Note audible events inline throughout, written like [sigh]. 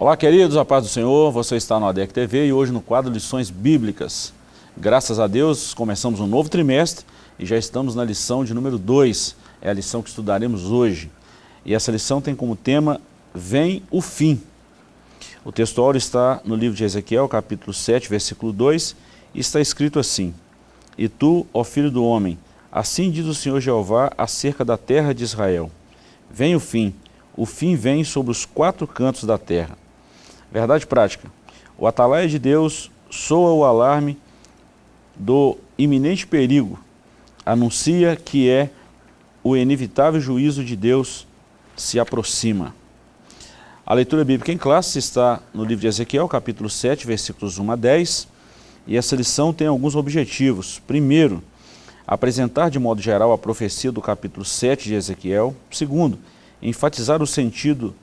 Olá, queridos, a paz do Senhor, você está no ADEC TV e hoje no quadro Lições Bíblicas. Graças a Deus, começamos um novo trimestre e já estamos na lição de número 2, é a lição que estudaremos hoje. E essa lição tem como tema, Vem o Fim. O texto está no livro de Ezequiel, capítulo 7, versículo 2, e está escrito assim, E tu, ó filho do homem, assim diz o Senhor Jeová acerca da terra de Israel, Vem o fim, o fim vem sobre os quatro cantos da terra Verdade prática. O atalaia de Deus soa o alarme do iminente perigo, anuncia que é o inevitável juízo de Deus se aproxima. A leitura bíblica em classe está no livro de Ezequiel, capítulo 7, versículos 1 a 10, e essa lição tem alguns objetivos. Primeiro, apresentar de modo geral a profecia do capítulo 7 de Ezequiel. Segundo, enfatizar o sentido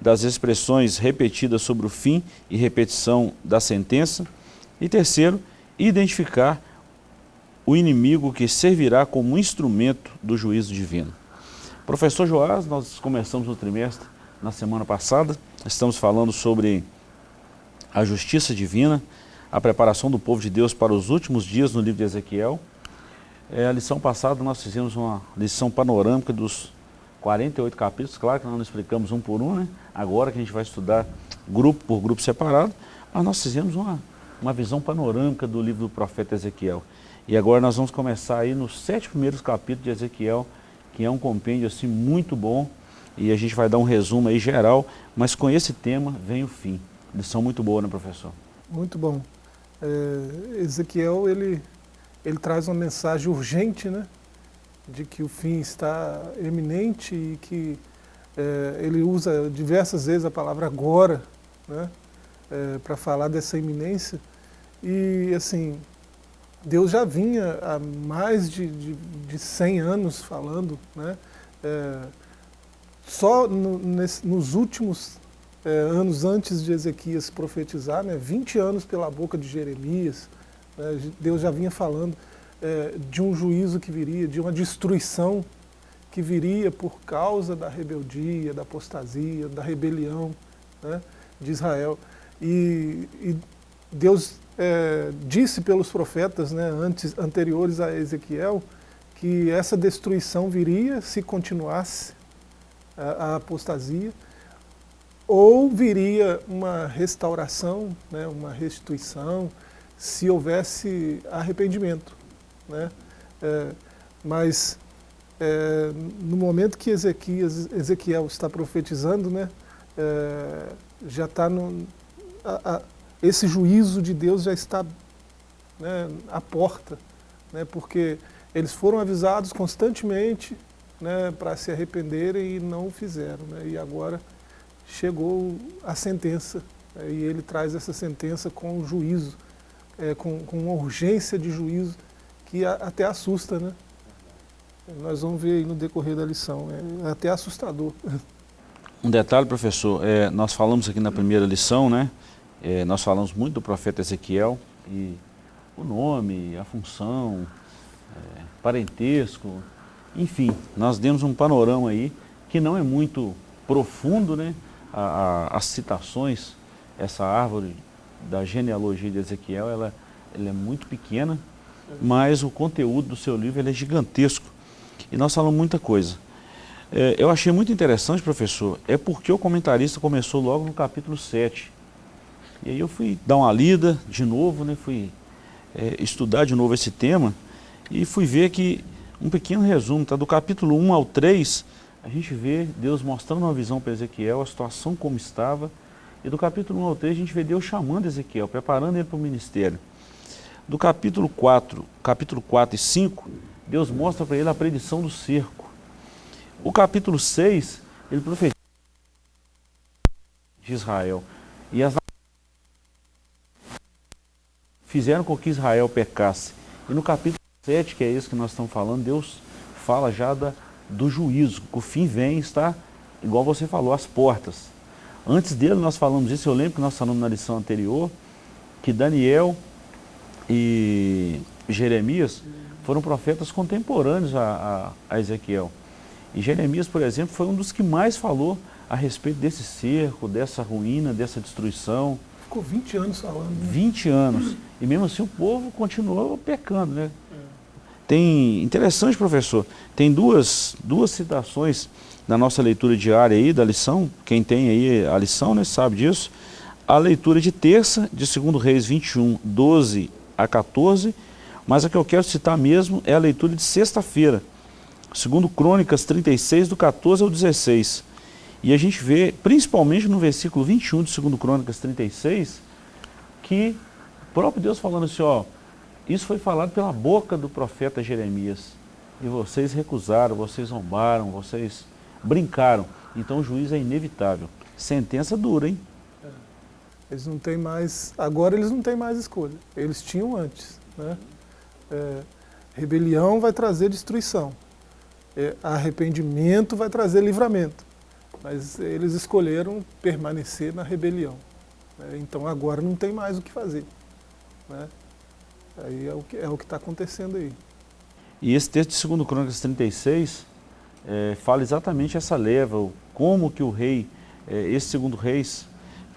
das expressões repetidas sobre o fim e repetição da sentença. E terceiro, identificar o inimigo que servirá como instrumento do juízo divino. Professor Joás, nós começamos o trimestre na semana passada, estamos falando sobre a justiça divina, a preparação do povo de Deus para os últimos dias no livro de Ezequiel. É, a lição passada nós fizemos uma lição panorâmica dos 48 capítulos, claro que nós não explicamos um por um, né? agora que a gente vai estudar grupo por grupo separado, mas nós fizemos uma, uma visão panorâmica do livro do profeta Ezequiel. E agora nós vamos começar aí nos sete primeiros capítulos de Ezequiel, que é um compêndio assim muito bom, e a gente vai dar um resumo aí geral, mas com esse tema vem o fim. Lição muito boa, né professor? Muito bom. É, Ezequiel, ele, ele traz uma mensagem urgente, né? De que o fim está eminente e que é, ele usa diversas vezes a palavra agora, né, é, para falar dessa iminência. E assim, Deus já vinha há mais de, de, de 100 anos falando, né, é, só no, nesse, nos últimos é, anos antes de Ezequias profetizar, né, 20 anos pela boca de Jeremias, né, Deus já vinha falando é, de um juízo que viria, de uma destruição que viria por causa da rebeldia, da apostasia, da rebelião né, de Israel. E, e Deus é, disse pelos profetas né, antes, anteriores a Ezequiel que essa destruição viria se continuasse a, a apostasia, ou viria uma restauração, né, uma restituição, se houvesse arrependimento. Né? É, mas é, no momento que Ezequias, Ezequiel está profetizando, né, é, já está no... A, a, esse juízo de Deus já está né, à porta, né, porque eles foram avisados constantemente né, para se arrependerem e não o fizeram. Né, e agora chegou a sentença, né, e ele traz essa sentença com juízo, é, com, com uma urgência de juízo que até assusta, né? Nós vamos ver no decorrer da lição, é até assustador. [laughs] Um detalhe, professor, é, nós falamos aqui na primeira lição, né? É, nós falamos muito do profeta Ezequiel e o nome, a função, é, parentesco, enfim, nós demos um panorama aí que não é muito profundo, né? A, a, as citações, essa árvore da genealogia de Ezequiel, ela, ela é muito pequena, mas o conteúdo do seu livro é gigantesco. E nós falamos muita coisa. É, eu achei muito interessante, professor, é porque o comentarista começou logo no capítulo 7. E aí eu fui dar uma lida de novo, né, fui é, estudar de novo esse tema e fui ver que um pequeno resumo, tá? do capítulo 1 ao 3, a gente vê Deus mostrando uma visão para Ezequiel, a situação como estava, e do capítulo 1 ao 3 a gente vê Deus chamando Ezequiel, preparando ele para o ministério. Do capítulo 4, capítulo 4 e 5, Deus mostra para ele a predição do cerco. O capítulo 6, ele profetiza de Israel. E as fizeram com que Israel pecasse. E no capítulo 7, que é esse que nós estamos falando, Deus fala já da, do juízo, que o fim vem está, igual você falou, às portas. Antes dele nós falamos isso, eu lembro que nós falamos na lição anterior, que Daniel e Jeremias foram profetas contemporâneos a, a, a, Ezequiel. E Jeremias, por exemplo, foi um dos que mais falou a respeito desse cerco, dessa ruína, dessa destruição. Ficou 20 anos falando. Né? 20 anos. E mesmo assim o povo continuou pecando, né? É. Tem, interessante professor, tem duas, duas citações na nossa leitura diária aí da lição, quem tem aí a lição, né, sabe disso. A leitura de terça, de 2 Reis 21, 12 a 14, mas a que eu quero citar mesmo é a leitura de sexta-feira, segundo Crônicas 36, do 14 ao 16. E a gente vê, principalmente no versículo 21 de 2 Crônicas 36, que o próprio Deus falando assim, ó, isso foi falado pela boca do profeta Jeremias. E vocês recusaram, vocês zombaram, vocês brincaram. Então o juiz é inevitável. Sentença dura, hein? Eles não têm mais, agora eles não têm mais escolha. Eles tinham antes. Né? É, rebelião vai trazer destruição. É, arrependimento vai trazer livramento. Mas eles escolheram permanecer na rebelião. Né? Então agora não tem mais o que fazer. Né? Aí é o que é está acontecendo aí. E esse texto de 2 Crônicas 36 é, fala exatamente essa leva, como que o rei, é, esse segundo reis,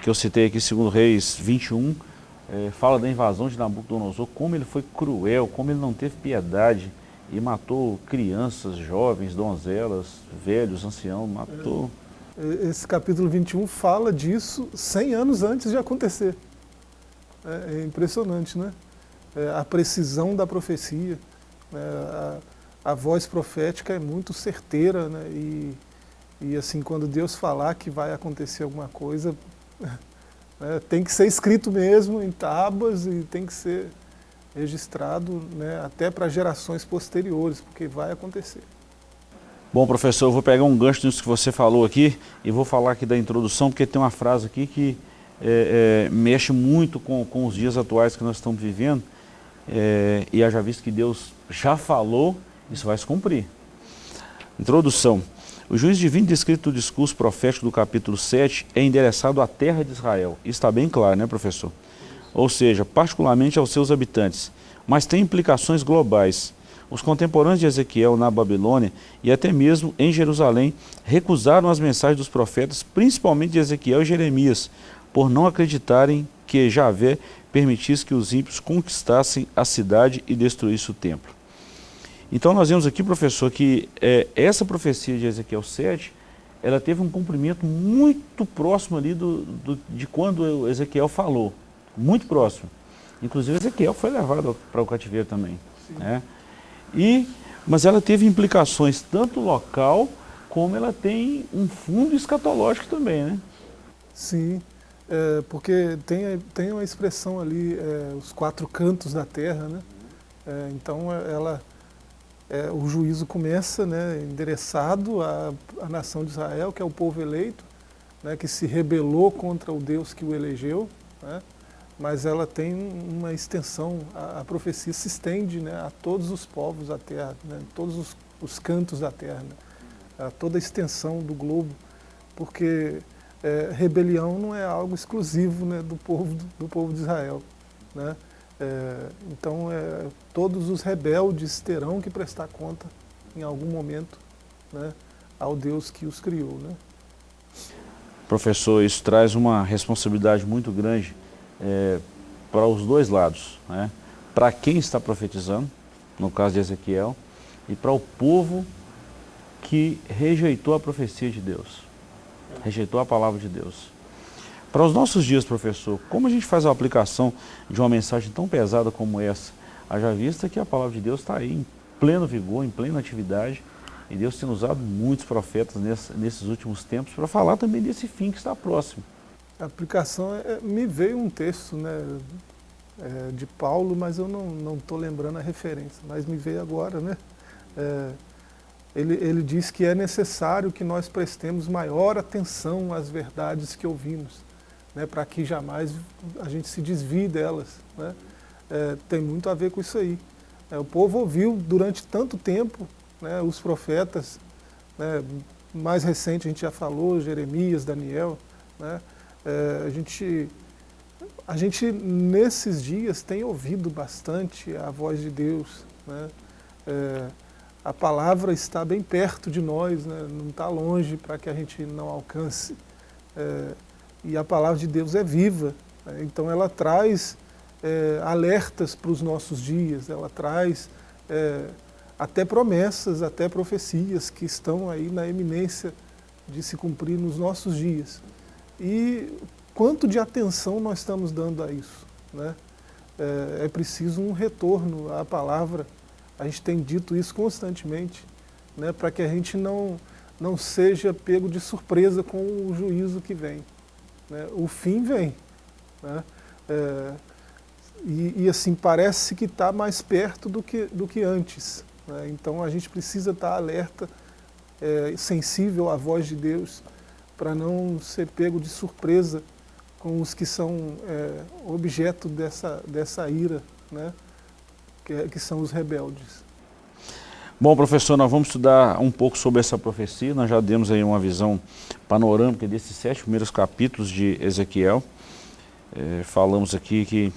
que eu citei aqui, segundo reis 21, é, fala da invasão de Nabucodonosor, como ele foi cruel, como ele não teve piedade e matou crianças, jovens, donzelas, velhos, anciãos, matou esse capítulo 21 fala disso 100 anos antes de acontecer. É, é impressionante, né? É, a precisão da profecia, né? a, a, voz profética é muito certeira, né? E, e assim, quando Deus falar que vai acontecer alguma coisa? Tem que ser escrito mesmo em tábuas e tem que ser registrado né? até para gerações posteriores, porque vai acontecer. Bom, professor, eu vou pegar um gancho nisso que você falou aqui e vou falar aqui da introdução, porque tem uma frase aqui que é, é, mexe muito com, com os dias atuais que nós estamos vivendo é, e haja visto que Deus já falou, isso vai se cumprir. Introdução. O juiz divino descrito no discurso profético do capítulo 7 é endereçado à terra de Israel. Isso está bem claro, né, professor? Ou seja, particularmente aos seus habitantes, mas tem implicações globais os contemporâneos de Ezequiel na Babilônia e até mesmo em Jerusalém recusaram as mensagens dos profetas, principalmente de Ezequiel e Jeremias, por não acreditarem que Javé permitisse que os ímpios conquistassem a cidade e destruíssem o templo. Então nós vemos aqui, professor, que é, essa profecia de Ezequiel 7, ela teve um cumprimento muito próximo ali do, do, de quando Ezequiel falou, muito próximo. Inclusive Ezequiel foi levado para o cativeiro também. Né? E, mas ela teve implicações tanto local, como ela tem um fundo escatológico também, né? Sim, é, porque tem, tem uma expressão ali, é, os quatro cantos da terra, né? É, então ela, é, o juízo começa né, endereçado à, à nação de Israel, que é o povo eleito, né, que se rebelou contra o Deus que o elegeu, né? mas ela tem uma extensão, a, a profecia se estende né, a todos os povos da Terra, né, todos os, os, cantos da Terra, né, a toda a extensão do globo, porque é, rebelião não é algo exclusivo do, povo, do, povo de Israel. É, então, é, todos os rebeldes terão que prestar conta, em algum momento, né, ao Deus que os criou. Né? Professor, isso traz uma responsabilidade muito grande é, para os dois lados, né? para quem está profetizando, no caso de Ezequiel, e para o povo que rejeitou a profecia de Deus, rejeitou a palavra de Deus. Para os nossos dias, professor, como a gente faz a aplicação de uma mensagem tão pesada como essa? Haja vista que a palavra de Deus está aí em pleno vigor, em plena atividade, e Deus tem usado muitos profetas nesses últimos tempos para falar também desse fim que está próximo a aplicação, é, me veio um texto né, é, de Paulo, mas eu não estou lembrando a referência, mas me veio agora. Né? É, ele, ele diz que é necessário que nós prestemos maior atenção às verdades que ouvimos, né, para que jamais a gente se desvie delas. Né? É, tem muito a ver com isso aí. É, o povo ouviu durante tanto tempo né, os profetas, né, mais recente a gente já falou, Jeremias, Daniel, né, é, a, gente, a gente, nesses dias, tem ouvido bastante a voz de Deus. Né? É, a palavra está bem perto de nós, né? não está longe para que a gente não alcance. E a palavra de Deus é viva, né? então ela traz é, alertas para os nossos dias, ela traz é, até promessas, até profecias que estão aí na eminência de se cumprir nos nossos dias. E quanto de atenção nós estamos dando a isso? Né? É, é preciso um retorno à palavra, a gente tem dito isso constantemente, né, para que a gente não, não seja pego de surpresa com o juízo que vem. Né? O fim vem. Né? É, e, e, assim, parece que está mais perto do que, do que antes. Né? Então a gente precisa estar tá alerta, é, sensível à voz de Deus, para não ser pego de surpresa com os que são é, objeto dessa, dessa ira, né? que, que são os rebeldes. Bom, professor, nós vamos estudar um pouco sobre essa profecia. Nós já demos aí uma visão panorâmica desses sete primeiros capítulos de Ezequiel. É, falamos aqui que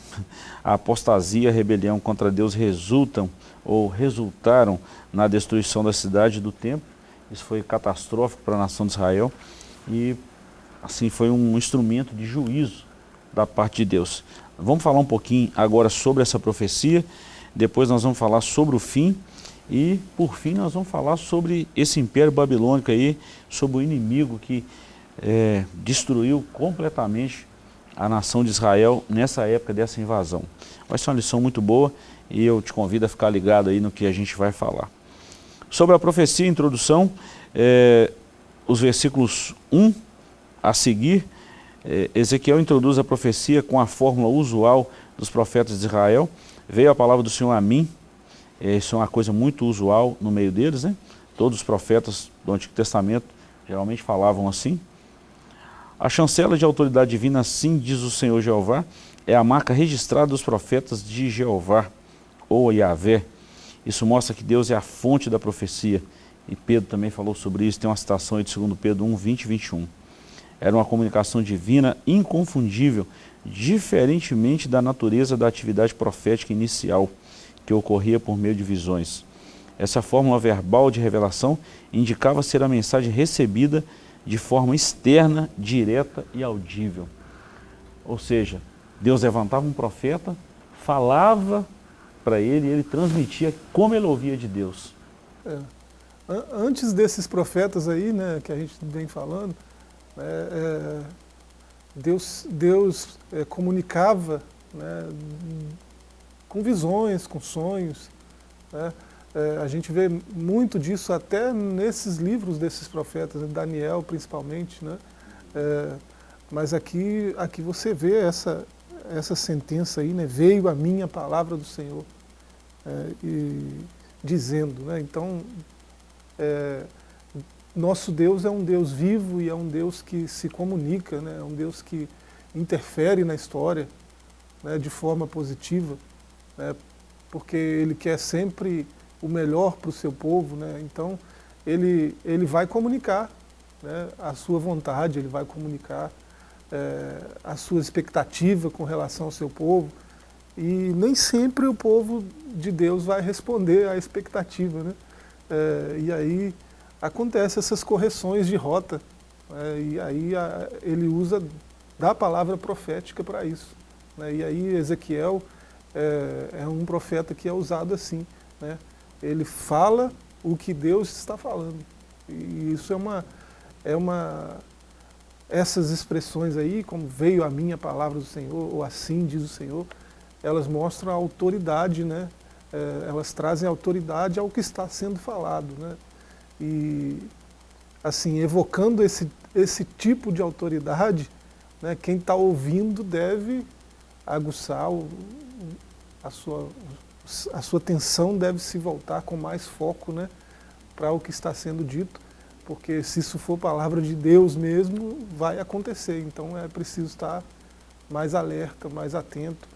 a apostasia e a rebelião contra Deus resultam ou resultaram na destruição da cidade do templo. Isso foi catastrófico para a nação de Israel e assim foi um instrumento de juízo da parte de Deus. Vamos falar um pouquinho agora sobre essa profecia, depois nós vamos falar sobre o fim e por fim nós vamos falar sobre esse império babilônico aí, sobre o inimigo que é, destruiu completamente a nação de Israel nessa época dessa invasão. Vai ser uma lição muito boa e eu te convido a ficar ligado aí no que a gente vai falar. Sobre a profecia, introdução, é, os versículos 1 a seguir, é, Ezequiel introduz a profecia com a fórmula usual dos profetas de Israel. Veio a palavra do Senhor a mim, isso é uma coisa muito usual no meio deles, né? Todos os profetas do Antigo Testamento geralmente falavam assim. A chancela de autoridade divina, assim diz o Senhor Jeová, é a marca registrada dos profetas de Jeová, ou Yahvé. Isso mostra que Deus é a fonte da profecia. E Pedro também falou sobre isso, tem uma citação aí de 2 Pedro 1, 20 e 21. Era uma comunicação divina inconfundível, diferentemente da natureza da atividade profética inicial, que ocorria por meio de visões. Essa fórmula verbal de revelação indicava ser a mensagem recebida de forma externa, direta e audível. Ou seja, Deus levantava um profeta, falava para ele e ele transmitia como ele ouvia de Deus. É. Antes desses profetas aí, né, que a gente vem falando, é, é, Deus, Deus é, comunicava né, com visões, com sonhos. Né, é, a gente vê muito disso até nesses livros desses profetas, né, Daniel principalmente, né? É, mas aqui, aqui você vê essa, essa sentença aí, né? veio a minha palavra do Senhor, é, e, dizendo, né? então, é, nosso Deus é um Deus vivo e é um Deus que se comunica, né? é um Deus que interfere na história né? de forma positiva, né? porque Ele quer sempre o melhor para o seu povo, né? então ele, ele vai comunicar né, a sua vontade, ele vai comunicar é, a sua expectativa com relação ao seu povo, e nem sempre o povo de Deus vai responder à expectativa. Né? É, e aí acontecem essas correções de rota, é, e aí a, ele usa da palavra profética para isso. Né? E aí Ezequiel é, é um profeta que é usado assim, né? ele fala o que Deus está falando. E isso é uma, é uma, essas expressões aí, como veio a minha palavra do Senhor, ou assim diz o Senhor, elas mostram a autoridade, né? É, elas trazem autoridade ao que está sendo falado, né? E, assim, evocando esse, esse tipo de autoridade, né, quem está ouvindo deve aguçar o, a sua, a sua atenção deve se voltar com mais foco né, para o que está sendo dito, porque se isso for palavra de Deus mesmo, vai acontecer. Então é preciso estar mais alerta, mais atento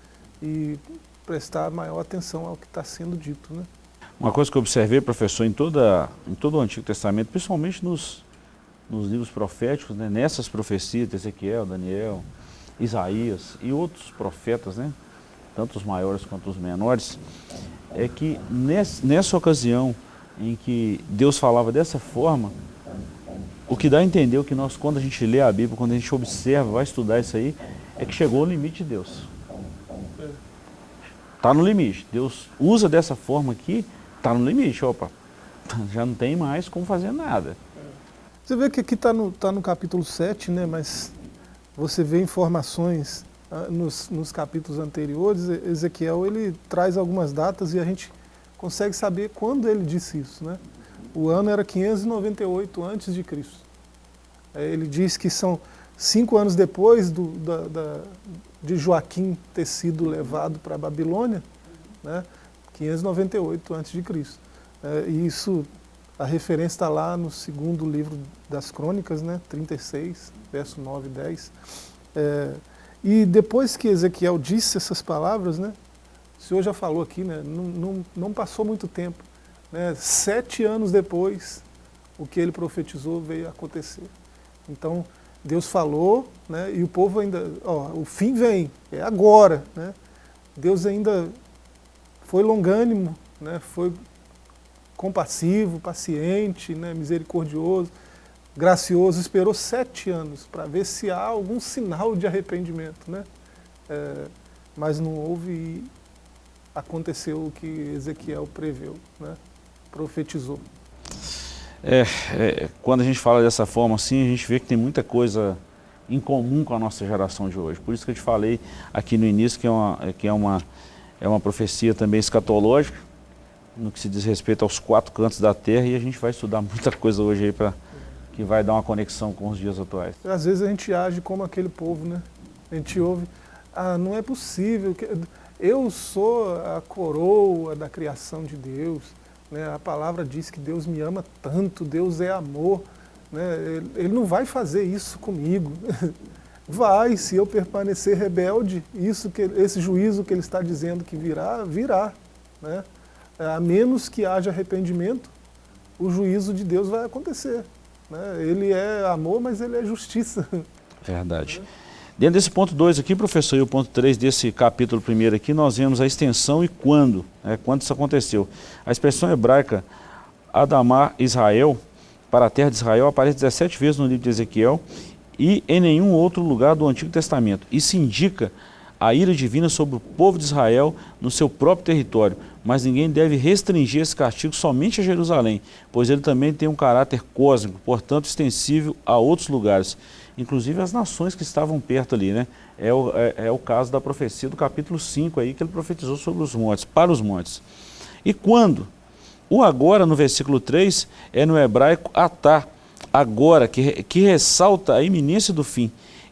e prestar maior atenção ao que está sendo dito. Né? Uma coisa que eu observei, professor, em, toda, em todo o Antigo Testamento, principalmente nos, nos livros proféticos, né, nessas profecias de Ezequiel, Daniel, Isaías e outros profetas, né, tanto os maiores quanto os menores, é que nessa ocasião em que Deus falava dessa forma, o que dá a entender, o que nós, quando a gente lê a Bíblia, quando a gente observa, vai estudar isso aí, é que chegou o limite de Deus. Está no limite. Deus usa dessa forma aqui, está no limite. Opa, [laughs] já não tem mais como fazer nada. Você vê que aqui está no, tá no capítulo 7, né, mas você vê informações nos, nos capítulos anteriores, Ezequiel ele traz algumas datas e a gente consegue saber quando ele disse isso. Né? O ano era 598 antes de Cristo. É, ele diz que são cinco anos depois do, da, da, de Joaquim ter sido levado para a Babilônia, né? 598 antes de Cristo. É, e isso, a referência está lá no segundo livro das crônicas, né? 36, verso 9 e 10. É, e depois que Ezequiel disse essas palavras, né? O Senhor já falou aqui, né? Não, não, não passou muito tempo. Né? Sete anos depois, o que ele profetizou veio a acontecer. Então, Deus falou, né? e o povo ainda, ó, o fim vem, é agora. Né? Deus ainda foi longânimo, né? foi compassivo, paciente, né? misericordioso, gracioso, esperou sete anos para ver se há algum sinal de arrependimento. Né? É, mas não houve e aconteceu o que Ezequiel preveu. Né? profetizou. É, é, quando a gente fala dessa forma assim, a gente vê que tem muita coisa em comum com a nossa geração de hoje. Por isso que eu te falei aqui no início que é uma, que é uma, é uma profecia também escatológica, no que se diz respeito aos quatro cantos da terra, e a gente vai estudar [laughs] muita coisa hoje aí para que vai dar uma conexão com os dias atuais. Às vezes a gente age como aquele povo, né? A gente ouve, ah, não é possível, eu sou a coroa da criação de Deus, né? A palavra diz que Deus me ama tanto, Deus é amor. Né? Ele não vai fazer isso comigo. [laughs] Vai, se eu permanecer rebelde, isso que, esse juízo que ele está dizendo que virá, virá. Né? A menos que haja arrependimento, o juízo de Deus vai acontecer. Né? Ele é amor, mas ele é justiça. [laughs] Verdade. Dentro desse ponto 2 aqui, professor, e o ponto 3 desse capítulo primeiro aqui, nós vemos a extensão e quando, né, quando isso aconteceu. A expressão hebraica Adamar Israel, para a terra de Israel, aparece 17 vezes no livro de Ezequiel e em nenhum outro lugar do Antigo Testamento. Isso indica a ira divina sobre o povo de Israel no seu próprio território, mas ninguém deve restringir esse castigo somente a Jerusalém, pois ele também tem um caráter cósmico, portanto extensível a outros lugares inclusive as nações que estavam perto ali, né? É o, é, é o caso da profecia do capítulo 5 aí, que ele profetizou sobre os montes, para os montes. E quando? O agora, no versículo 3, é no hebraico atá, agora, que, que ressalta a iminência do fim.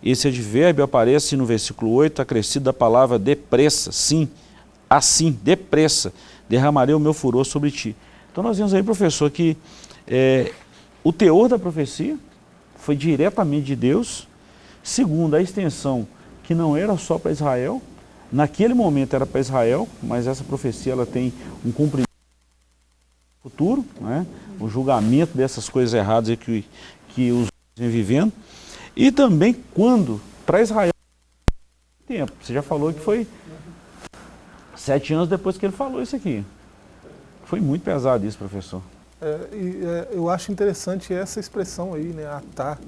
Esse advérbio aparece no versículo 8, acrescido da palavra depressa, sim, assim, depressa, derramarei o meu furor sobre ti. Então nós vemos aí, professor, que é, o teor da profecia foi diretamente de Deus. Segundo, a extensão que não era só para Israel, naquele momento era para Israel, mas essa profecia ela tem um cumprimento futuro, né? o julgamento dessas coisas erradas que, que os vivendo. E também quando, para Israel, tempo. Você já falou que foi sete anos depois que ele falou isso aqui. Foi muito pesado isso, professor. É, e, é, eu acho interessante essa expressão aí, né, atá.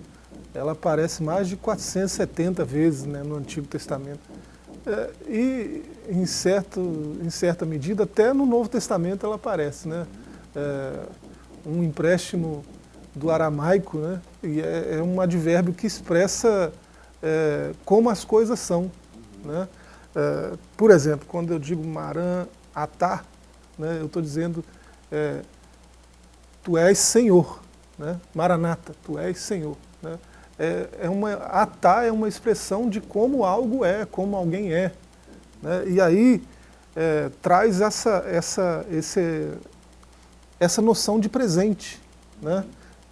Ela aparece mais de 470 vezes né, no Antigo Testamento. É, e, em, certo, em certa medida, até no Novo Testamento ela aparece. Né? É, um empréstimo do aramaico, né? E é, é um advérbio que expressa é, como as coisas são. Né? É, por exemplo, quando eu digo maran atá, né, eu estou dizendo tu és Senhor, né? Maranata, tu és Senhor. Né? É, é uma, atá é uma expressão de como algo é, como alguém é. Né? E aí é, traz essa, essa, esse, essa noção de presente. Né?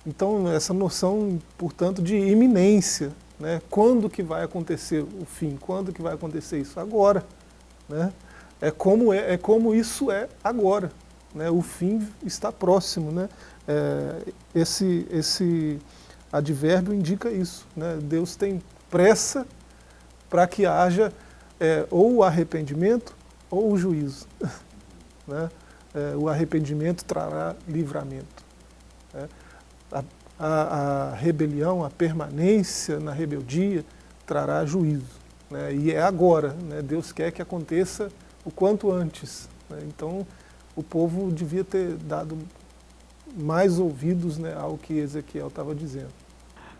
Então, essa noção, portanto, de iminência. Né? Quando que vai acontecer o fim? Quando que vai acontecer isso? Agora. Né? É, como é, é como isso é agora né, o fim está próximo. Né? É, esse, esse advérbio indica isso. Né? Deus tem pressa para que haja é, ou o arrependimento ou o juízo. [laughs] né? é, o arrependimento trará livramento. É, a, a, a, rebelião, a permanência na rebeldia trará juízo. Né? E é agora, né? Deus quer que aconteça o quanto antes. Né? Então, o povo devia ter dado mais ouvidos né, ao que Ezequiel estava dizendo.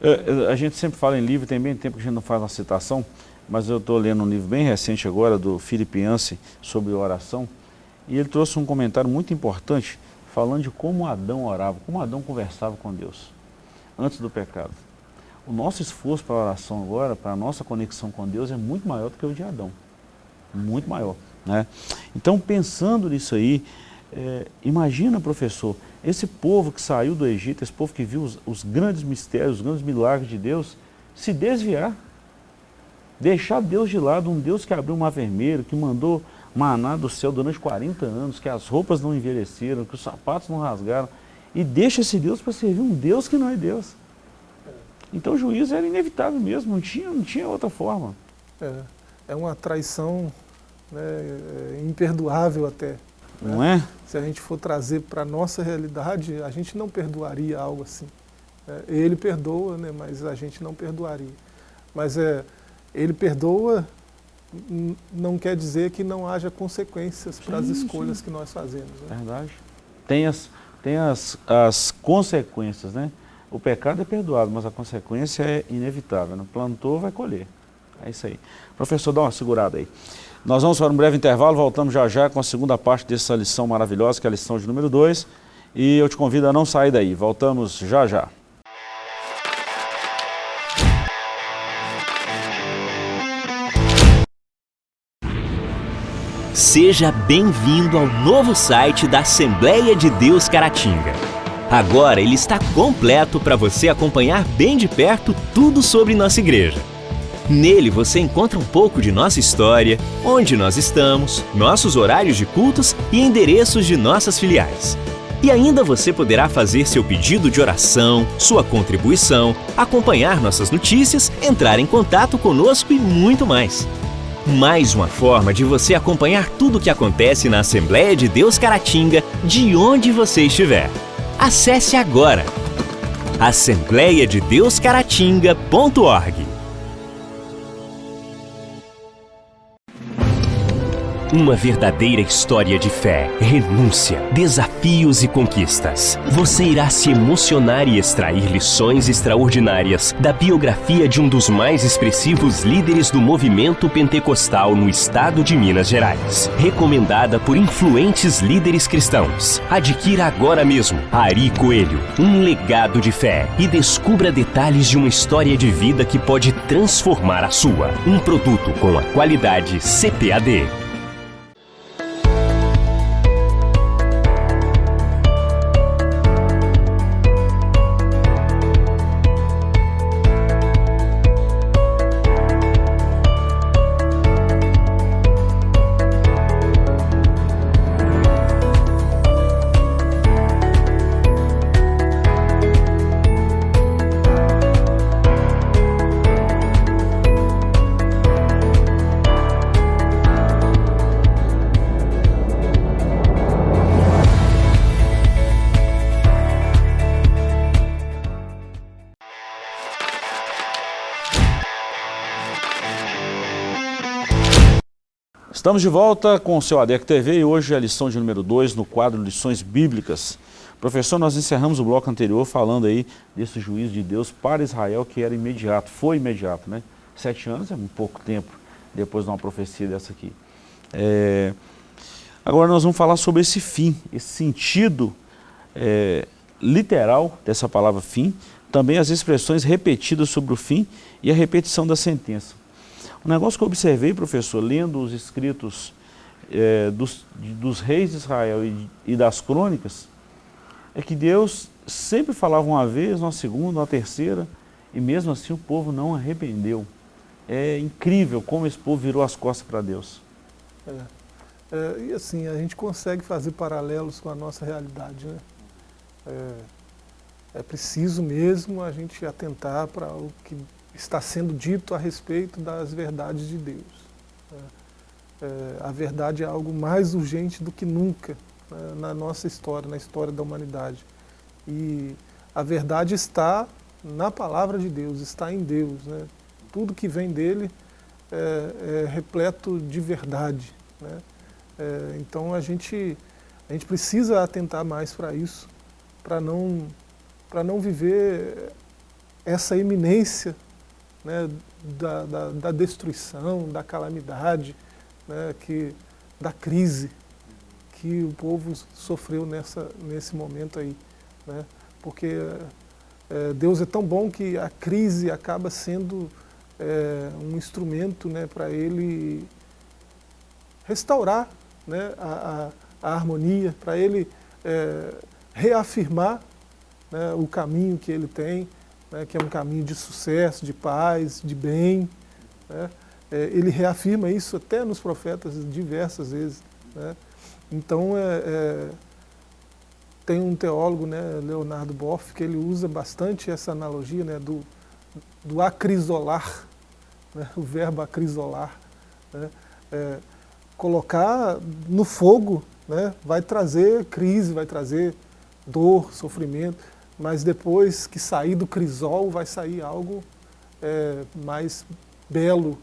É, a gente sempre fala em livro, tem bem tempo que a gente não faz uma citação, mas eu estou lendo um livro bem recente agora, do Philip Yancey, sobre oração, e ele trouxe um comentário muito importante, falando de como Adão orava, como Adão conversava com Deus, antes do pecado. O nosso esforço para a oração agora, para a nossa conexão com Deus, é muito maior do que o de Adão. Muito maior. Né? Então, pensando nisso aí, é, imagina, professor, esse povo que saiu do Egito, esse povo que viu os, os grandes mistérios, os grandes milagres de Deus, se desviar, deixar Deus de lado, um Deus que abriu o mar vermelho, que mandou maná do céu durante 40 anos, que as roupas não envelheceram, que os sapatos não rasgaram, e deixa esse Deus para servir um Deus que não é Deus. Então o juízo era inevitável mesmo, não tinha, não tinha outra forma. É, é uma traição né, é imperdoável até. Não né? é? Se a gente for trazer para a nossa realidade, a gente não perdoaria algo assim. É, ele perdoa, né, mas a gente não perdoaria. Mas é, ele perdoa não quer dizer que não haja consequências para as escolhas sim. que nós fazemos. Né? Verdade. Tem, as, tem as, as consequências, né? O pecado é perdoado, mas a consequência é inevitável. Né? Plantou, vai colher. É isso aí. Professor, dá uma segurada aí. Nós vamos para um breve intervalo, voltamos já já com a segunda parte dessa lição maravilhosa, que é a lição de número 2. E eu te convido a não sair daí. Voltamos já já. Seja bem-vindo ao novo site da Assembleia de Deus Caratinga. Agora ele está completo para você acompanhar bem de perto tudo sobre nossa igreja. Nele você encontra um pouco de nossa história, onde nós estamos, nossos horários de cultos e endereços de nossas filiais. E ainda você poderá fazer seu pedido de oração, sua contribuição, acompanhar nossas notícias, entrar em contato conosco e muito mais. Mais uma forma de você acompanhar tudo o que acontece na Assembleia de Deus Caratinga, de onde você estiver. Acesse agora assembleiadedeuscaratinga.org Uma verdadeira história de fé, renúncia, desafios e conquistas. Você irá se emocionar e extrair lições extraordinárias da biografia de um dos mais expressivos líderes do movimento pentecostal no estado de Minas Gerais. Recomendada por influentes líderes cristãos. Adquira agora mesmo Ari Coelho, um legado de fé e descubra detalhes de uma história de vida que pode transformar a sua. Um produto com a qualidade CPAD. Estamos de volta com o seu ADEC TV e hoje é a lição de número 2 no quadro Lições Bíblicas. Professor, nós encerramos o bloco anterior falando aí desse juízo de Deus para Israel que era imediato, foi imediato, né? Sete anos é um pouco tempo depois de uma profecia dessa aqui. É... Agora nós vamos falar sobre esse fim, esse sentido é, literal dessa palavra fim, também as expressões repetidas sobre o fim e a repetição da sentença. Um negócio que eu observei, professor, lendo os escritos é, dos, dos, reis de Israel e, e, das crônicas, é que Deus sempre falava uma vez, uma segunda, uma terceira, e mesmo assim o povo não arrependeu. É incrível como esse povo virou as costas para Deus. É. É, e assim, a gente consegue fazer paralelos com a nossa realidade. Né? É, é preciso mesmo a gente atentar para o que está sendo dito a respeito das verdades de Deus. É, é, a verdade é algo mais urgente do que nunca né, na nossa história, na história da humanidade. E a verdade está na palavra de Deus, está em Deus. Né? Tudo que vem dele é, é repleto de verdade. Né? É, então a gente, a gente precisa atentar mais para isso, para não, não viver essa eminência né, da, da, da, destruição, da calamidade, né, que, da crise que o povo sofreu nessa, nesse momento aí. Né? Porque é, Deus é tão bom que a crise acaba sendo é, um instrumento né, para Ele restaurar né, a, a, a harmonia, para Ele é, reafirmar né, o caminho que Ele tem, né, que é um caminho de sucesso, de paz, de bem. Né? É, ele reafirma isso até nos profetas diversas vezes. Né? Então, é, é, tem um teólogo, né, Leonardo Boff, que ele usa bastante essa analogia né, do, do acrisolar, né, o verbo acrisolar. Né, é, colocar no fogo né, vai trazer crise, vai trazer dor, sofrimento, mas depois que sair do crisol vai sair algo é, mais belo,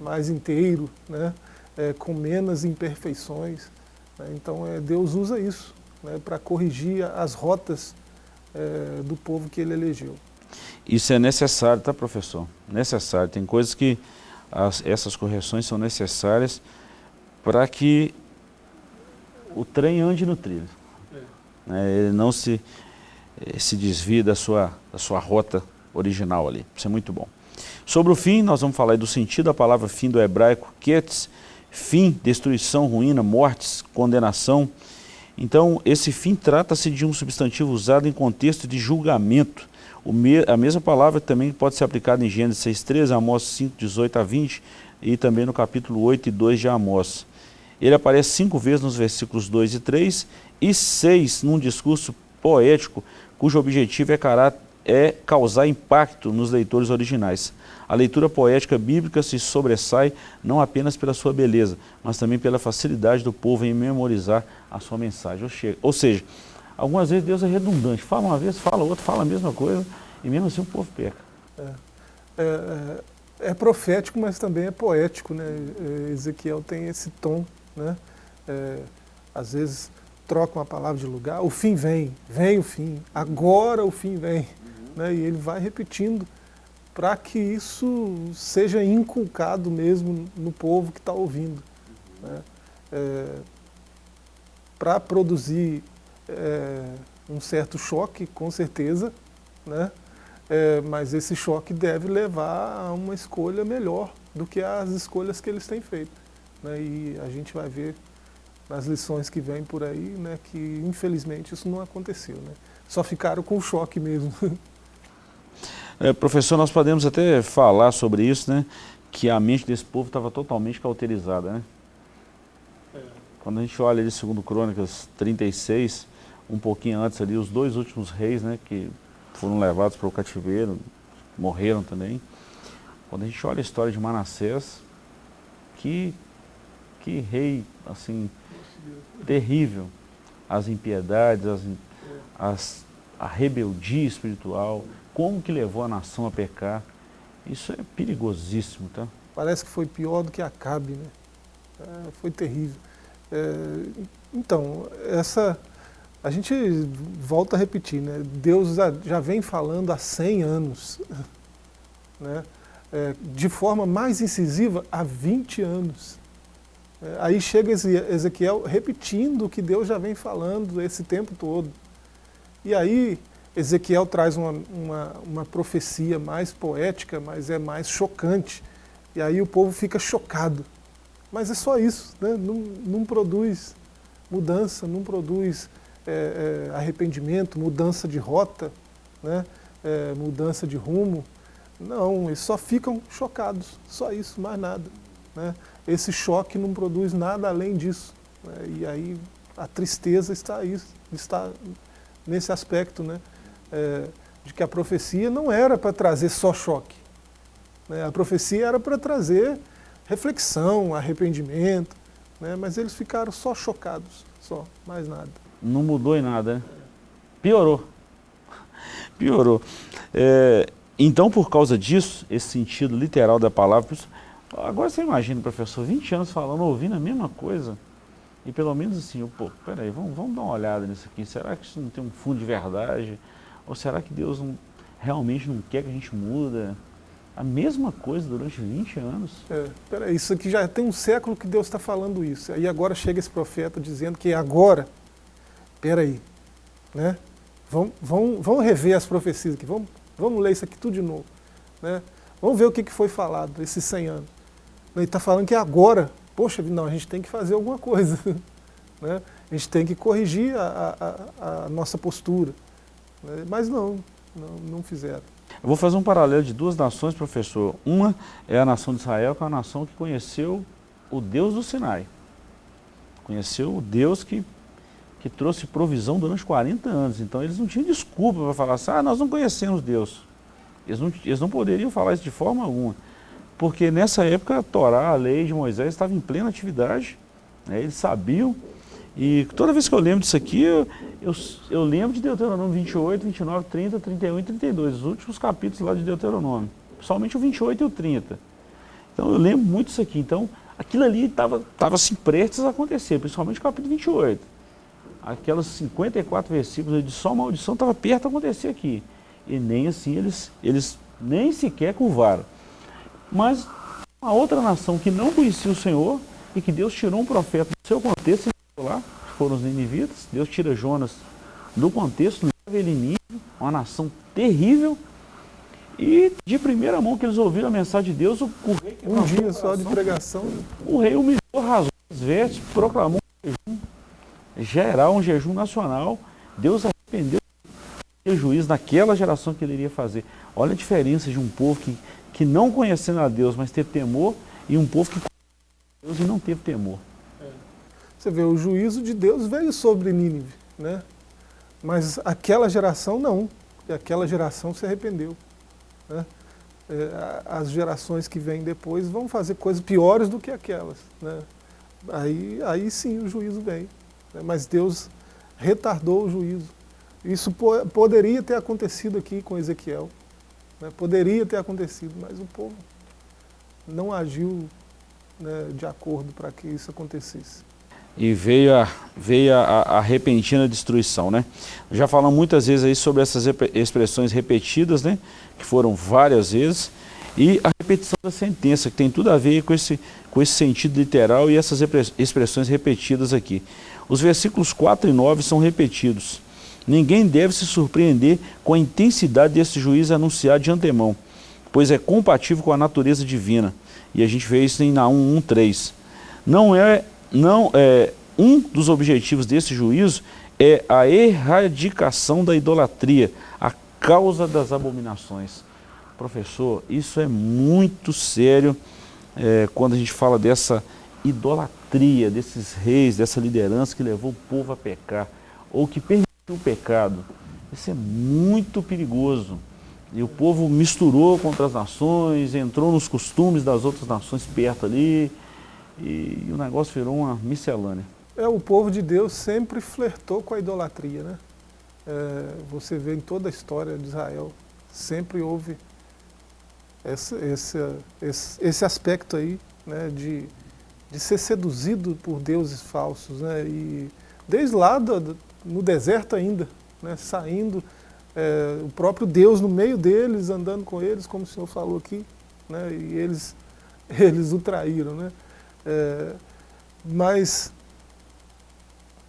mais inteiro, né, é, com menos imperfeições. Né, então é, Deus usa isso né, para corrigir as rotas é, do povo que ele elegeu. Isso é necessário, tá professor? Necessário. Tem coisas que as, essas correções são necessárias para que o trem ande no trilho. É. Né, ele não se eh, se desvia da sua, da sua rota original ali. Isso é muito bom. Sobre o fim, nós vamos falar do sentido da palavra fim do hebraico, ketz, fim, destruição, ruína, mortes, condenação. Então, esse fim trata-se de um substantivo usado em contexto de julgamento. Me, a mesma palavra também pode ser aplicada em Gênesis 6.13, Amós 5, 18 a 20 e também no capítulo 8 e 2 de Amós. Ele aparece cinco vezes nos versículos 2 e 3 e 6 num discurso poético cujo objetivo é, é causar impacto nos leitores originais. A leitura poética bíblica se sobressai não apenas pela sua beleza, mas também pela facilidade do povo em memorizar a sua mensagem. Ou seja, algumas vezes Deus é redundante. Fala uma vez, fala outra, fala a mesma coisa, e mesmo assim o povo peca. É, é, é, é profético, mas também é poético. Né? Ezequiel tem esse tom. Né? É, às vezes troca uma palavra de lugar, o fim vem, vem o fim, agora o fim vem. Uhum. Né? E ele vai repetindo para que isso seja inculcado mesmo no povo que está ouvindo. Né? É, para produzir é, um certo choque, com certeza, né? É, mas esse choque deve levar a uma escolha melhor do que as escolhas que eles têm feito. Né? E a gente vai ver nas lições que vêm por aí, né, que infelizmente isso não aconteceu. Né? Só ficaram com o choque mesmo. [laughs] É, professor, nós podemos até falar sobre isso, né, que a mente desse povo estava totalmente cauterizada. Né? É. Quando a gente olha ali, segundo Crônicas 36, um pouquinho antes ali, os dois últimos reis né, que foram levados para o cativeiro, morreram também. Quando a gente olha a história de Manassés, que, que rei, assim, terrível. As impiedades, as, as, a rebeldia espiritual, como que levou a nação a pecar. Isso é perigosíssimo, tá? Parece que foi pior do que Acabe, né? É, foi terrível. É, então, essa, a gente volta a repetir, né? Deus já vem falando há 100 anos, [laughs] né? É, de forma mais incisiva há 20 anos. É, aí chega Ezequiel repetindo o que Deus já vem falando esse tempo todo. E aí Ezequiel traz uma, uma, uma, profecia mais poética, mas é mais chocante. E aí o povo fica chocado. Mas é só isso, né? não, não produz mudança, não produz é, é, arrependimento, mudança de rota, né? É, mudança de rumo. Não, eles só ficam chocados, só isso, mais nada. Né? Esse choque não produz nada além disso. Né? E aí a tristeza está, aí, está nesse aspecto, né? É, de que a profecia não era para trazer só choque. Né? A profecia era para trazer reflexão, arrependimento, né? mas eles ficaram só chocados. só, mais nada. Não mudou em nada, né? Piorou. [laughs] Piorou. É, então, por causa disso, esse sentido literal da palavra, agora você imagina, professor, 20 anos falando, ouvindo a mesma coisa, e pelo menos assim, pô, peraí, vamos, vamos dar uma olhada nisso aqui, será que isso não tem um fundo de verdade? Ou será que Deus não, realmente não quer que a gente muda? A mesma coisa durante 20 anos. É, peraí, isso aqui já tem um século que Deus está falando isso. E agora chega esse profeta dizendo que agora, peraí, né? Vamos, vamos, vamos rever as profecias aqui, vamos, vamos ler isso aqui tudo de novo. Né? Vamos ver o que, que foi falado esses 100 anos. Ele está falando que agora, poxa, não, a gente tem que fazer alguma coisa. [laughs] Né? A gente tem que corrigir a, a, a nossa postura. Né? Mas não, não, não fizeram. Eu vou fazer um paralelo de duas nações, professor. Uma é a nação de Israel, que é a nação que conheceu o Deus do Sinai. Conheceu o Deus que que trouxe provisão durante 40 anos. Então eles não tinham desculpa para falar assim, ah, nós não conhecemos Deus. Eles não, eles não poderiam falar isso de forma alguma. Porque nessa época a Torá, a lei de Moisés, estava em plena atividade. Né? Eles sabiam. E toda vez que eu lembro disso aqui, eu, eu, eu lembro de Deuteronômio 28, 29, 30, 31 e 32. Os últimos capítulos lá de Deuteronômio. Somente o 28 e o 30. Então eu lembro muito disso aqui. Então aquilo ali estava assim, prestes a acontecer, principalmente o capítulo 28 aquelas 54 versículos de só maldição estava perto de acontecer aqui. E nem assim eles, eles nem sequer curvaram. Mas uma outra nação que não conhecia o Senhor e que Deus tirou um profeta do seu contexto, lá, foram os ninivitas, Deus tira Jonas do contexto, leva ele Nínive, uma nação terrível, e de primeira mão que eles ouviram a mensagem de Deus, o, o rei... Um dia só de pregação. O rei humilhou, rasgou as vestes, proclamou um jejum gerar um jejum nacional. Deus arrependeu do juízo naquela geração que ele iria fazer. Olha a diferença de um povo que, que não conhecendo a Deus, mas teve temor, e um povo que conheceu Deus e não teve temor. Você vê, o juízo de Deus veio sobre Nínive, né? mas aquela geração não, e aquela geração se arrependeu. Né? É, as gerações que vêm depois vão fazer coisas piores do que aquelas. Né? Aí, aí sim o juízo vem. Né? mas Deus retardou o juízo. Isso po poderia ter acontecido aqui com Ezequiel, né? poderia ter acontecido, mas o povo não agiu né, de acordo para que isso acontecesse. E veio, a, veio a, a, repentina destruição, né? Já falamos muitas vezes aí sobre essas expressões repetidas, né? Que foram várias vezes. E a repetição da sentença, que tem tudo a ver com esse, com esse sentido literal e essas expressões repetidas aqui. Os versículos 4 e 9 são repetidos. Ninguém deve se surpreender com a intensidade desse juízo anunciado de antemão, pois é compatível com a natureza divina. E a gente vê isso em Naum 1.3. Não é, não é, um dos objetivos desse juízo é a erradicação da idolatria, a causa das abominações. Professor, isso é muito sério é, quando a gente fala dessa idolatria desses reis, dessa liderança que levou o povo a pecar, ou que permitiu o pecado. Isso é muito perigoso. E o povo misturou contra as nações, entrou nos costumes das outras nações perto ali, e, o negócio virou uma miscelânea. É, o povo de Deus sempre flertou com a idolatria, né? É, você vê em toda a história de Israel, sempre houve esse, esse, esse, aspecto aí, né, de de ser seduzido por deuses falsos. Né? E desde lá do, no deserto ainda, né? saindo, é, o próprio Deus no meio deles, andando com eles, como o senhor falou aqui, né? e eles, [laughs] eles o traíram. Né? É, mas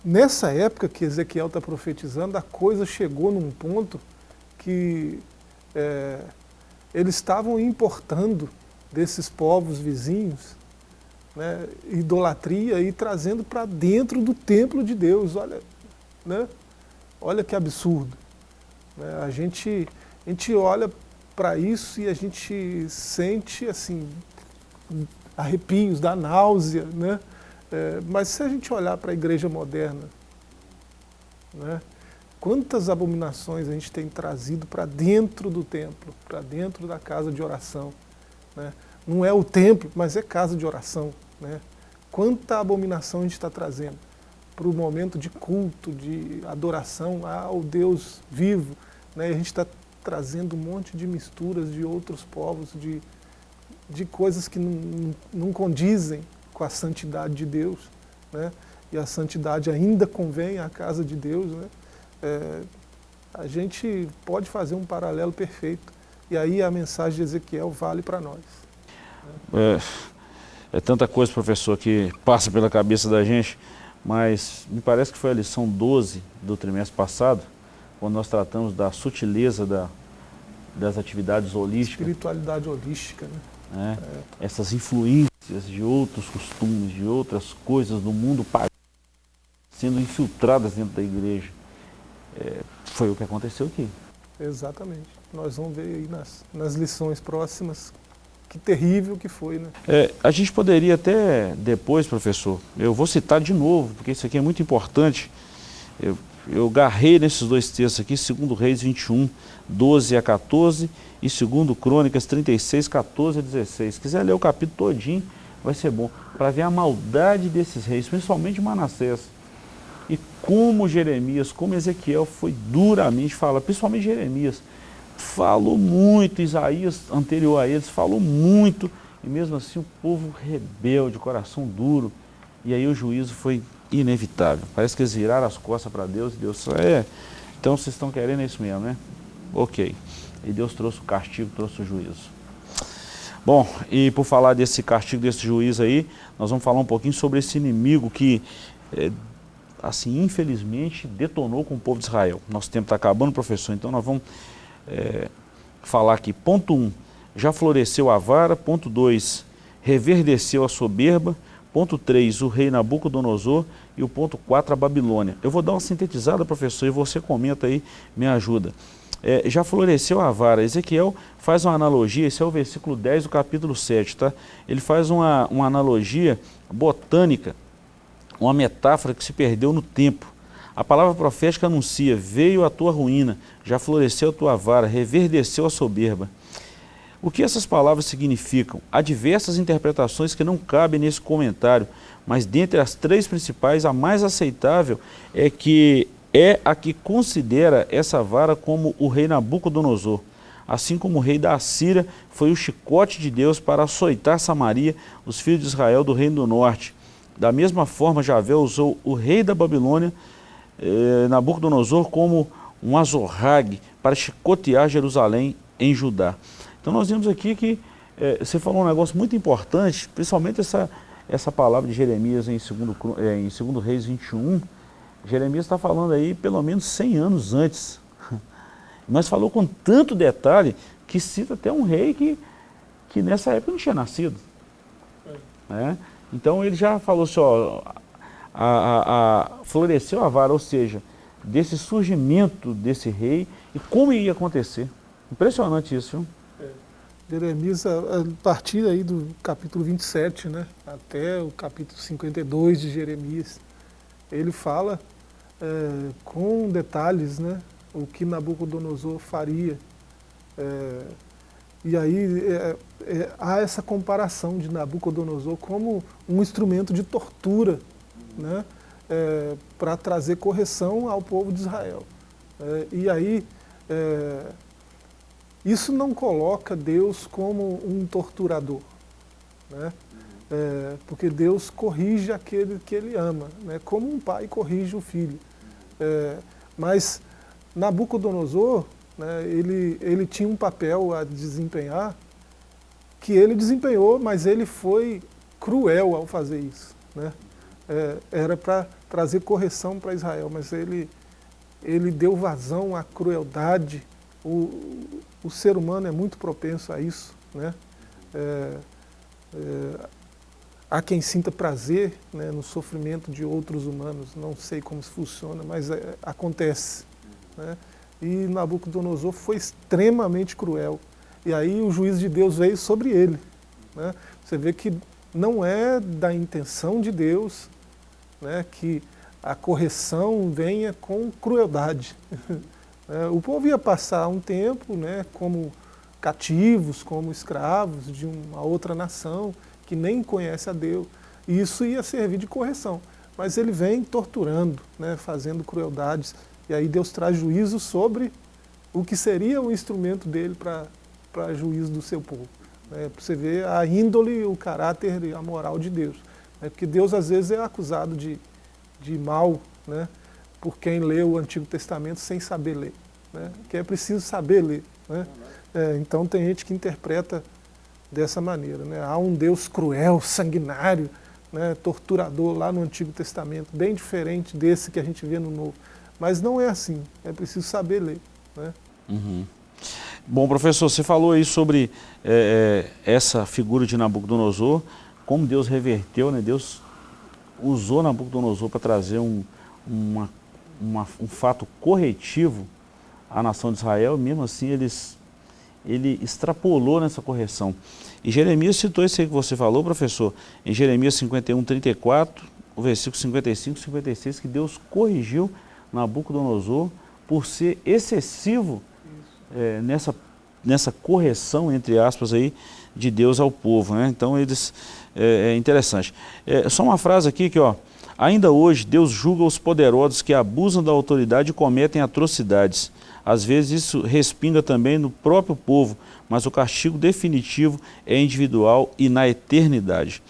nessa época que Ezequiel está profetizando, a coisa chegou num ponto que é, eles estavam importando desses povos vizinhos né, idolatria e trazendo para dentro do templo de Deus. Olha, né, olha que absurdo. Né, a, gente, a gente olha para isso e a gente sente assim arrepios, dá náusea. Né? É, mas se a gente olhar para a igreja moderna, né, quantas abominações a gente tem trazido para dentro do templo, para dentro da casa de oração. Né? Não é o templo, mas é casa de oração. Né? Quanta abominação a gente está trazendo. Para o momento de culto, de adoração ao Deus vivo. Né? A gente está trazendo um monte de misturas de outros povos, de, de coisas que não, não condizem com a santidade de Deus. Né? E a santidade ainda convém à casa de Deus. Né? É, a gente pode fazer um paralelo perfeito. E aí a mensagem de Ezequiel vale para nós. É, é tanta coisa, professor, que passa pela cabeça da gente, mas me parece que foi a lição 12 do trimestre passado, quando nós tratamos da sutileza da, das atividades holísticas. Espiritualidade holística, né? É, é. Essas influências de outros costumes, de outras coisas do mundo pagão, sendo infiltradas dentro da igreja. É, foi o que aconteceu aqui. Exatamente. Nós vamos ver aí nas, nas lições próximas que terrível que foi, né? É, a gente poderia até depois, professor, eu vou citar de novo, porque isso aqui é muito importante. Eu, eu garrei nesses dois textos aqui, segundo Reis 21, 12 a 14 e segundo Crônicas 36, 14 a 16. Se quiser ler o capítulo todinho, vai ser bom, para ver a maldade desses reis, principalmente Manassés. E como Jeremias, como Ezequiel foi duramente falado, principalmente Jeremias, falou muito, Isaías anterior a eles falou muito, e mesmo assim o povo rebelde, coração duro, e aí o juízo foi inevitável. Parece que eles viraram as costas para Deus e Deus é, então vocês estão querendo isso mesmo, né? Ok. E Deus trouxe o castigo, trouxe o juízo. Bom, e por falar desse castigo, desse juízo aí, nós vamos falar um pouquinho sobre esse inimigo que, é, assim, infelizmente, detonou com o povo de Israel. Nosso tempo está acabando, professor, então nós vamos é, falar aqui. Ponto 1, um, já floresceu a vara. Ponto 2, reverdeceu a soberba. Ponto 3, o rei Nabucodonosor. E o ponto 4, a Babilônia. Eu vou dar uma sintetizada, professor, e você comenta aí, me ajuda. É, já floresceu a vara. Ezequiel faz uma analogia, esse é o versículo 10 do capítulo 7, tá? Ele faz uma, uma analogia botânica, uma metáfora que se perdeu no tempo. A palavra profética anuncia, veio a tua ruína, já floresceu a tua vara, reverdeceu a soberba. O que essas palavras significam? Há diversas interpretações que não cabem nesse comentário, mas dentre as três principais, a mais aceitável é que é a que considera essa vara como o rei Nabucodonosor. Assim como o rei da Assíria foi o chicote de Deus para açoitar Samaria, os filhos de Israel do reino do norte. Da mesma forma, Javé usou o rei da Babilônia eh, Nabucodonosor como um azorrague para chicotear Jerusalém em Judá. Então nós vimos aqui que eh, você falou um negócio muito importante, principalmente essa, essa palavra de Jeremias em 2 eh, em segundo Reis 21. Jeremias está falando aí pelo menos 100 anos antes. [laughs] Mas falou com tanto detalhe que cita até um rei que, que nessa época não tinha nascido. É. Então ele já falou assim, ó, a, a, a, floresceu a vara, ou seja, desse surgimento desse rei e como ia acontecer. Impressionante isso, viu? É. Jeremias, a, partir aí do capítulo 27, né, até o capítulo 52 de Jeremias, ele fala é, com detalhes né, o que Nabucodonosor faria. É, e aí é, é há essa comparação de Nabucodonosor como um instrumento de tortura né, é, para trazer correção ao povo de Israel. É, e aí, é, isso não coloca Deus como um torturador, né, é, porque Deus corrige aquele que Ele ama, né, como um pai corrige o filho. É, mas Nabucodonosor, né, ele, ele tinha um papel a desempenhar que ele desempenhou, mas ele foi cruel ao fazer isso. Né? É, era para trazer correção para Israel, mas ele, ele deu vazão à crueldade. O, o ser humano é muito propenso a isso. Né? É, é, há quem sinta prazer né, no sofrimento de outros humanos, não sei como isso funciona, mas é, acontece. Né? E Nabucodonosor foi extremamente cruel. E aí o juízo de Deus veio sobre ele. Né? Você vê que não é da intenção de Deus né, que a correção venha com crueldade. [laughs] É, o povo ia passar um tempo né, como cativos, como escravos de uma outra nação que nem conhece a Deus. E isso ia servir de correção. mas ele vem torturando, né, fazendo crueldades, e aí Deus traz juízo sobre o que seria o instrumento dele para juízo do seu povo. Né, para você ver a índole, o caráter e a moral de Deus. Né, porque Deus às vezes é acusado de, de mal né, por quem lê o Antigo Testamento sem saber ler. Né, que é preciso saber ler. Né? É, então tem gente que interpreta dessa maneira. Né? Há um Deus cruel, sanguinário, né, torturador lá no Antigo Testamento, bem diferente desse que a gente vê no Novo. Mas não é assim, é preciso saber ler. Né? Uhum. Bom, professor, você falou aí sobre é, essa figura de Nabucodonosor, como Deus reverteu, né? Deus usou Nabucodonosor para trazer um, uma, uma, um fato corretivo à nação de Israel, mesmo assim eles ele extrapolou nessa correção. E Jeremias citou isso aí que você falou, professor, em Jeremias 51, 34, o versículo 55 e 56, que Deus corrigiu Nabucodonosor por ser excessivo é, nessa, nessa correção, entre aspas, aí, de Deus ao povo. Né? Então, eles, é, é interessante. É, só uma frase aqui que, ó, ainda hoje Deus julga os poderosos que abusam da autoridade e cometem atrocidades. Às vezes isso respinga também no próprio povo, mas o castigo definitivo é individual e na eternidade.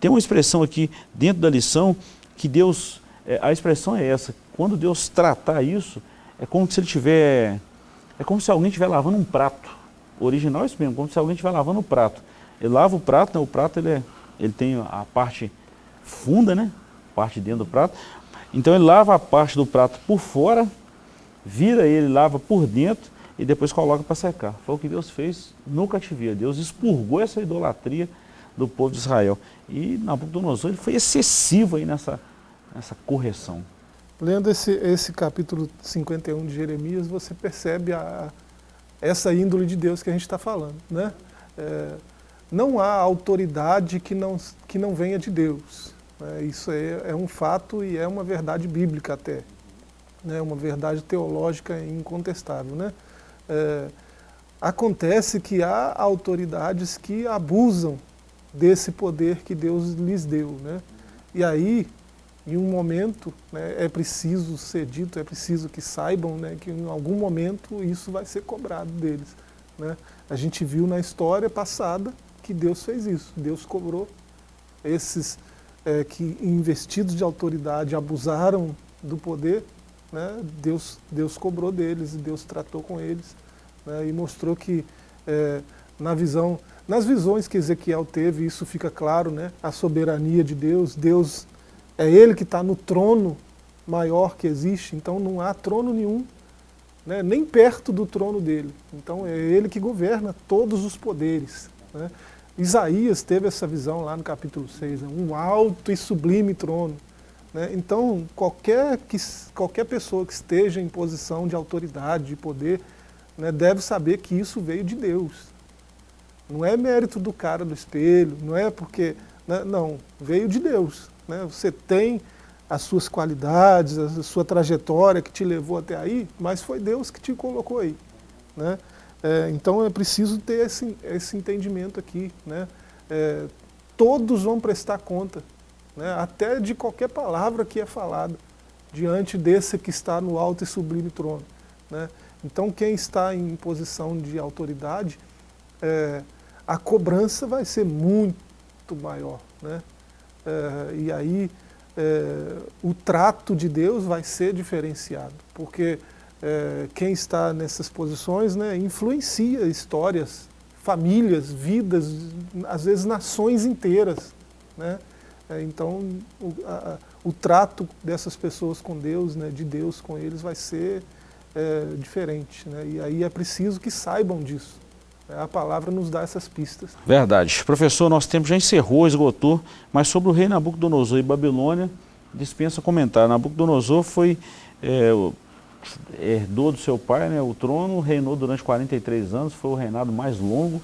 Tem uma expressão aqui dentro da lição que Deus, é, a expressão é essa, quando Deus tratar isso, é como se ele tiver, é como se alguém estiver lavando um prato. O original é isso mesmo, como se alguém estiver lavando um prato. Ele lava o prato, né, o prato ele, é, ele tem a parte funda, né, parte dentro do prato. Então ele lava a parte do prato por fora vira ele, lava por dentro e depois coloca para secar. Foi o que Deus fez no cativeiro. Deus expurgou essa idolatria do povo de Israel. E Nabucodonosor ele foi excessivo aí nessa, nessa correção. Lendo esse, esse capítulo 51 de Jeremias, você percebe a, essa índole de Deus que a gente está falando. Né? É, não há autoridade que não, que não venha de Deus. É, isso é, é um fato e é uma verdade bíblica até né, uma verdade teológica incontestável. Né? É, acontece que há autoridades que abusam desse poder que Deus lhes deu. Né? E aí, em um momento, né, é preciso ser dito, é preciso que saibam né, que em algum momento isso vai ser cobrado deles. Né? A gente viu na história passada que Deus fez isso, Deus cobrou esses é, que investidos de autoridade abusaram do poder, né, Deus, Deus cobrou deles, Deus tratou com eles né, e mostrou que é, na visão, nas visões que Ezequiel teve, isso fica claro, né, a soberania de Deus, Deus é Ele que está no trono maior que existe, então não há trono nenhum, né, nem perto do trono dele. Então é Ele que governa todos os poderes. Né. Isaías teve essa visão lá no capítulo 6, né, um alto e sublime trono. Né? Então, qualquer, que, qualquer pessoa que esteja em posição de autoridade, de poder, né, deve saber que isso veio de Deus. Não é mérito do cara do espelho, não é porque... Né, não, veio de Deus. Né? Você tem as suas qualidades, a sua trajetória que te levou até aí, mas foi Deus que te colocou aí. Né? É, então é preciso ter esse, esse entendimento aqui. Né? É, todos vão prestar conta né, até de qualquer palavra que é falada, diante desse que está no alto e sublime trono. Né. Então quem está em posição de autoridade, é, a cobrança vai ser muito maior. Né. É, e aí é, o trato de Deus vai ser diferenciado, porque é, quem está nessas posições né, influencia histórias, famílias, vidas, às vezes nações inteiras. Né? É, então, o, a, o, trato dessas pessoas com Deus, né, de Deus com eles, vai ser é, diferente. Né, e aí é preciso que saibam disso. É, a palavra nos dá essas pistas. Verdade. Professor, nosso tempo já encerrou, esgotou, mas sobre o rei Nabucodonosor e Babilônia, dispensa comentar. Nabucodonosor foi, é, herdou do seu pai né, o trono, reinou durante 43 anos, foi o reinado mais longo,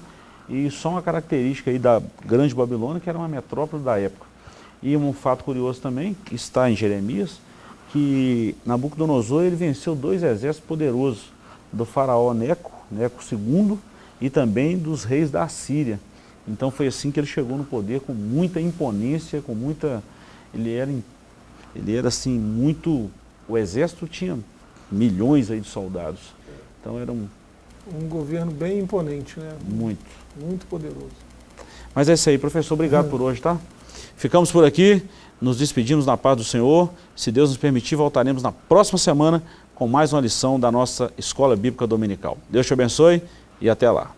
e só uma característica aí da grande Babilônia, que era uma metrópole da época. E um fato curioso também, que está em Jeremias, que Nabucodonosor ele venceu dois exércitos poderosos, do faraó Neco, Neco II, e também dos reis da Síria. Então foi assim que ele chegou no poder, com muita imponência, com muita... Ele era, Ele era assim, muito... O exército tinha milhões aí de soldados. Então era um... Um governo bem imponente, né? Muito. Muito poderoso. Mas é isso aí, professor. Obrigado por hoje, tá? Ficamos por aqui, nos despedimos na paz do Senhor. Se Deus nos permitir, voltaremos na próxima semana com mais uma lição da nossa Escola Bíblica Dominical. Deus te abençoe e até lá.